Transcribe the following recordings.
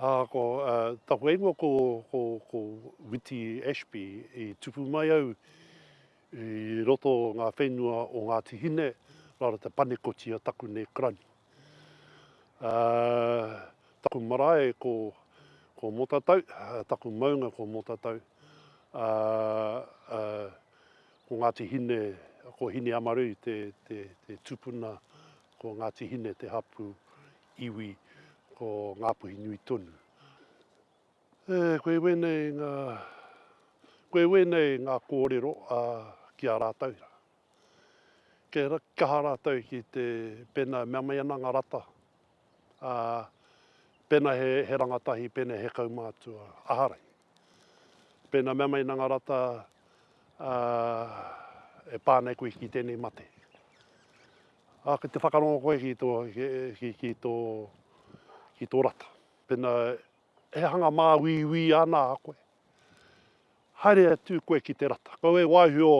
Ā, ko taku ingoa ko, ko, ko Witi Ashby. I tupu mai au i roto o ngā whenua o Ngāti Hine, rā rā te panekoti a taku nei krani. Ā, taku marae ko, ko Motatau, taku maunga ko Motatau. Ā, ā, Ko Ngāti Hine, ko Hineamarui te tupuna, ko Ngāti Hine te hapu iwi, ko Ngāpuhi nui tonu. E, koe wēnei ngā, koe wēnei ngā kōrero a, ki a rātou. Kia kaha rātou ki te, pēnā mea mai ana ngā rata, ā, pēnā he, he rangatahi, pēnā he kaumātua, aharai. Pēnā mea mai nā ngā rata, ā, e pā nei koe ki tēnei mate. Ā, ki te whakarongo koe ki tō, ki, ki, ki tō, ki tō rata. Pēnā, he hanga māuiui ana a koe. Haere atu koe ki te rata. Kau e waihio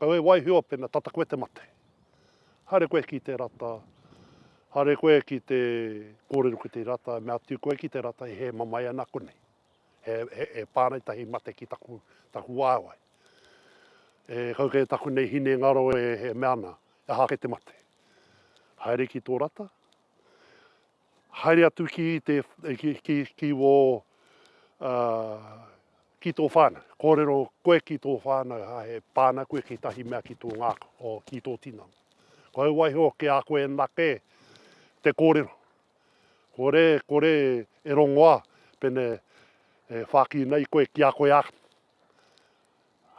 Kau e waihio pena tata koe te mate. Haere koe ki te rata Haere koe ki te kōrero ki te rata Me atu koe ki te rata e hē mamae ana konei He, he, he pārei tahi mate ki taku, taku waewae E kau kē taku nei hine ngaro e, e mea ana E aha ake te mate Haere ki tō rata Haere atu ki te, ki wō, ki tō whānau. Kōrero koe ki tō whānau, ā, he pāna koe ki tahi mea ki tō ngākau, o, ki tō tinana. Koia waiho ki a koe anake te kōrero. Kore, kore e rongoā pēnei e whākina ai koe ki a koe ake.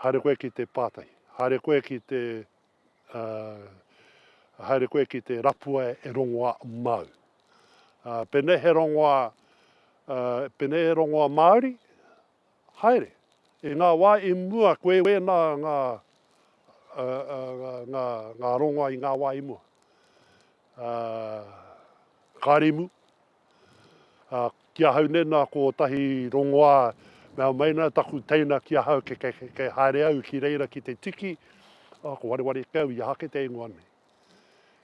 Haere koe ki te pātai. Haere koe ki te. Ā, haere koe ki te rapua e rongoā māu. Ā, pēnei he rongoā, ā, pēnei he rongoā Māori, haere. I ngā wā i mua, koe wēnā ngā, ā, ā, ngā, ngā, ngā rongoā i ngā wā i mua. Ā, ka rimu. Ā, ki ahau nei nā kō tahi rongoā, mea mai nā taku teina ki ahau ke, ke, ke, ke haere au ki reira ki te tiki, ā, ko wareware ake au i aha ake te ingoa nei.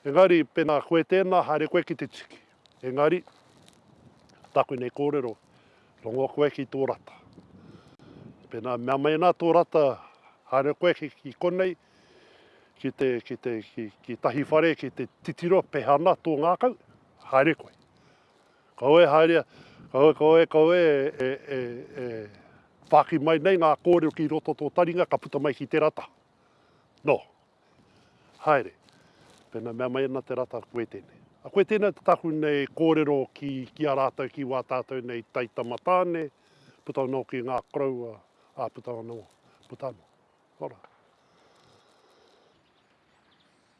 Engari, pēnā koe tēnā, haere koe ki te tiki. Engari, taku nei kōrero, rongo koe ki tō rata. Pēnā mea mai nā tō rata, haere koe ki, ki konei, ki te, ki te, ki, ki tahi whare, ki te titiro, peha ana tō ngākau, haere koe. Kau e haere, kau e, kau e, kau e, e, e, e, whāki mai nei ngā kōrero ki roto tō taringa, ka puta mai ki te rata. No, haere. Pena mea mai ana te rata, koe tēnei. A koe tēnei te taku nei kōrero ki, ki a rātou, ki wā tātou nei taitama tāne, puta anō ki ngā koroua, Ā, puta ana, puta ana. Ora.